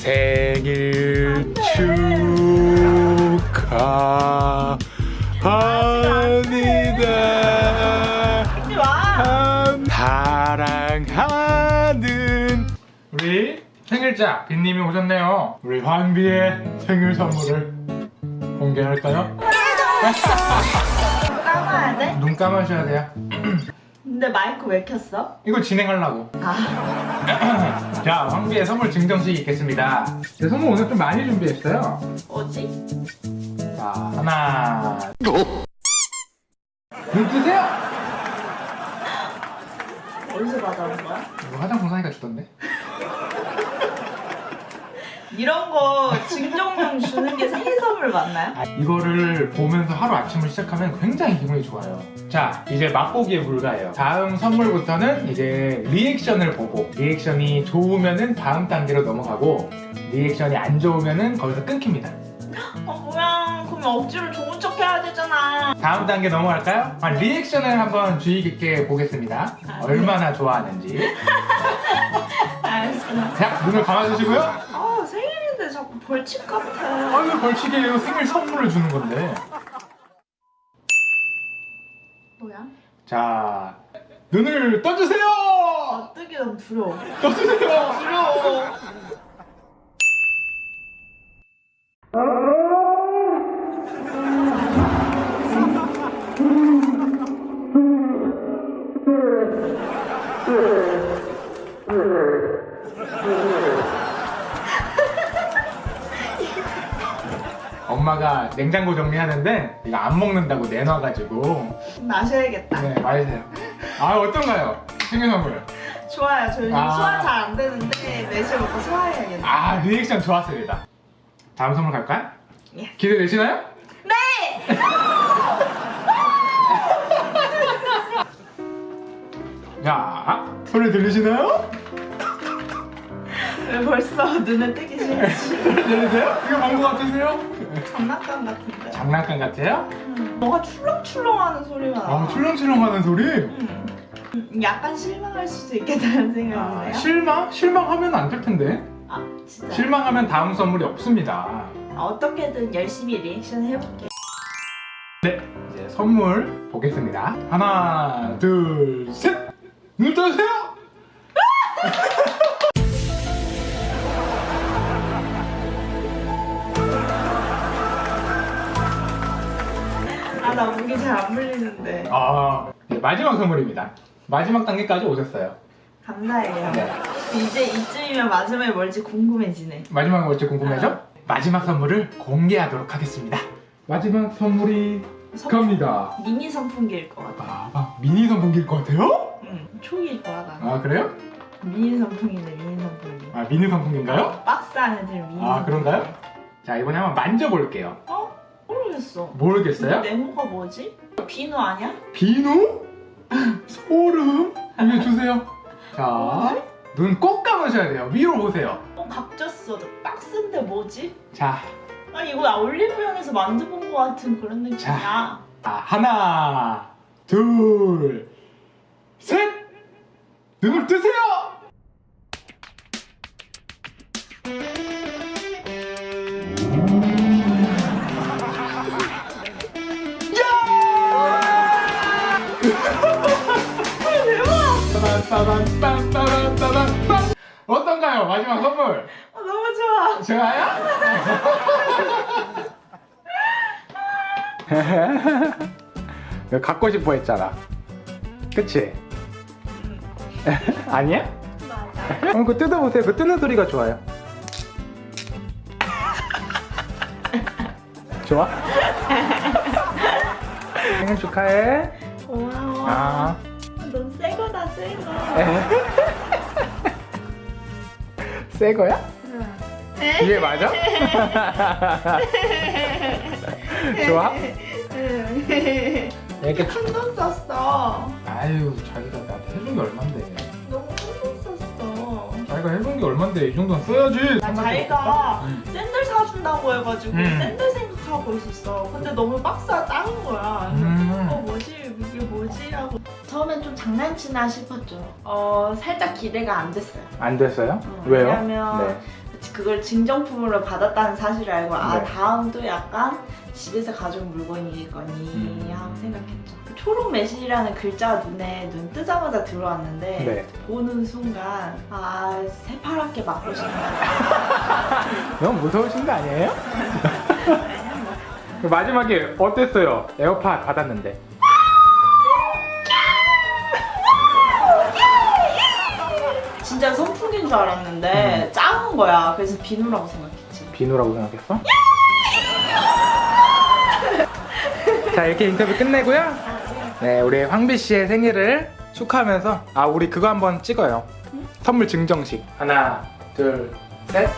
생일 축하합니다. 사랑하는 우리 생일자 빈님이 오셨네요. 우리 환비의 생일 선물을 공개할까요? 까마야 돼? 눈 감으셔야 돼요. 근데 마이크 왜 켰어? 이거 진행하려고. 아, 자, 황비의 선물 증정식 있겠습니다. 제 선물 오늘 좀 많이 준비했어요. 뭐지? 자, 하나. 눈 뜨세요! 어디서 받아온 거야? 이거 화장품 사니까 주던데? 이런 거 증정용 주는 게 생일 선물 맞나요? 아, 이거를 보면서 하루 아침을 시작하면 굉장히 기분이 좋아요. 자, 이제 맛보기에 불과해요. 다음 선물부터는 이제 리액션을 보고 리액션이 좋으면은 다음 단계로 넘어가고 리액션이 안 좋으면은 거기서 끊깁니다. 어 뭐야 그럼 억지로 좋은 척 해야 되잖아 다음 단계 넘어갈까요? 아, 리액션을 한번 주의 깊게 보겠습니다. 얼마나 좋아하는지. 자, 눈을 감아주시고요. 벌칙 같아 아유, 벌칙이에요. 생일 선물을 주는 건데. 뭐야? 자, 눈을 떠주세요! 아 뜨기 너무 두려워 떠주세요! 두려워 엄마가 냉장고 정리하는데 이거 안 먹는다고 내놔가지고 마셔야겠다 네 마세요 아 어떤가요? 선물 좋아요 저 요즘 아. 소화 잘 안 되는데 매실 먹고 소화해야겠네 아 리액션 좋았습니다 다음 선물 갈까요? 예. 기대되시나요? 네! 자 소리 들리시나요? 왜 벌써 눈에 뜨기 싫지? 들리세요? 이거 광고 같으세요? 장난감 같은데 장난감 같아요? 음, 뭐가 출렁출렁하는 소리가 나아 출렁출렁 하는 소리? 음. 음, 약간 실망할 수도 있겠다는 생각이 아, 실망? 실망하면 안 될 텐데 아 진짜 실망하면 다음 선물이 없습니다 아, 어떻게든 열심히 리액션 해볼게 네, 이제 선물 보겠습니다. 하나, 둘, 셋! 눈 떠주세요! 아나 목이 잘안 물리는데 아, 네, 마지막 선물입니다. 마지막 단계까지 오셨어요. 감사해요 네. 이제 이쯤이면 마지막에 뭘지 궁금해지네 마지막은 뭘지 궁금하죠? 마지막 선물을 공개하도록 하겠습니다. 마지막 선물이 선- 갑니다. 미니 선풍기일 것 같아 아, 아, 미니 선풍기일 것 같아요? 응 초기일 거야 나는 아, 그래요? 미니 선풍기네 미니 선풍기 아, 미니 선풍기인가요? 박스 안에 들 미니 아, 선풍기. 그런가요? 자, 이번에 한번 만져볼게요. 어? 모르겠어 모르겠어요? 네모가 뭐지? 비누 아니야? 비누? 소름? 이게 주세요. 자, 뭐지? 눈꼭 감으셔야 돼요. 위로 보세요. 어 각졌어 박스인데 뭐지? 자, 아 이거 나 올리브영에서 만져본 것 같은 그런 느낌이야 자. 아, 하나, 둘, 셋! 눈을 뜨세요! 빠밤빰빰빰빰빰빰. 어떤가요? 마지막 선물. 아, 너무 좋아 좋아요? 갖고 싶어 했잖아. 그치? 아니야? 맞아 어, 그 뜯어보세요. 그 뜯는 소리가 좋아요. 좋아? 생일 축하해. 고마워 아. 새 거야? 응. 이게 맞아? 좋아? 응. 이렇게 큰돈 썼어 아유 자기가 나한테 해준 게 얼만데 너무 큰돈 썼어 자기가 해준 게 얼만데 이 정도는 써야지 나 자기가 응. 샌들 사준다고 해가지고 음. 샌들 생각하고 있었어 근데 너무 박스가 작은 거야 음. 처음엔 좀 장난치나 싶었죠. 어, 살짝 기대가 안 됐어요. 안 됐어요? 어, 왜요? 왜냐면 네. 그걸 증정품으로 받았다는 사실을 알고 아 네. 다음도 약간 집에서 가져온 물건이겠거니 음. 하고 생각했죠. 초록 매실이라는 글자가 눈에 눈 뜨자마자 들어왔는데 네. 보는 순간 아 새파랗게 맞고 싶다. 너무 무서우신 거 아니에요? 마지막에 어땠어요? 에어팟 받았는데. 진짜 선풍기인 줄 알았는데 음. 작은 거야. 그래서 비누라고 생각했지. 비누라고 생각했어? 자 이렇게 인터뷰 끝내고요. 네 우리 황비 씨의 생일을 축하하면서 아 우리 그거 한번 찍어요. 선물 증정식 하나 둘 셋.